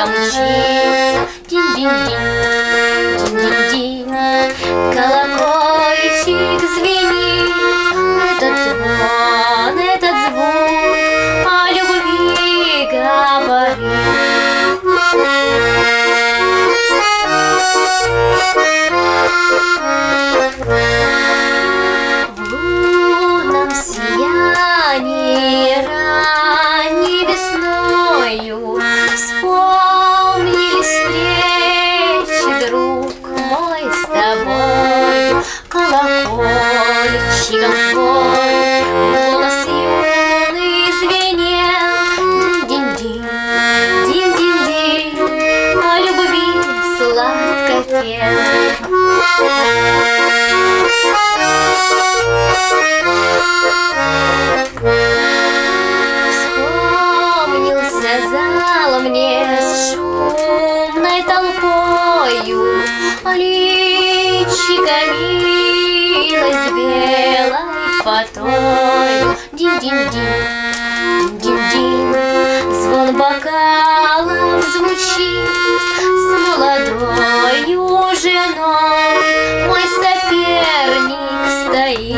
gum cheese. Ding, ding, ding. Твой голос юный звенел Динь-динь-динь, динь-динь-динь О любви сладко пел Вспомнился зал мне с шумной толпою А личико белой фатою Динь-динь-динь, динь-динь Звон бокалов звучит С молодою женой. Мой соперник стоит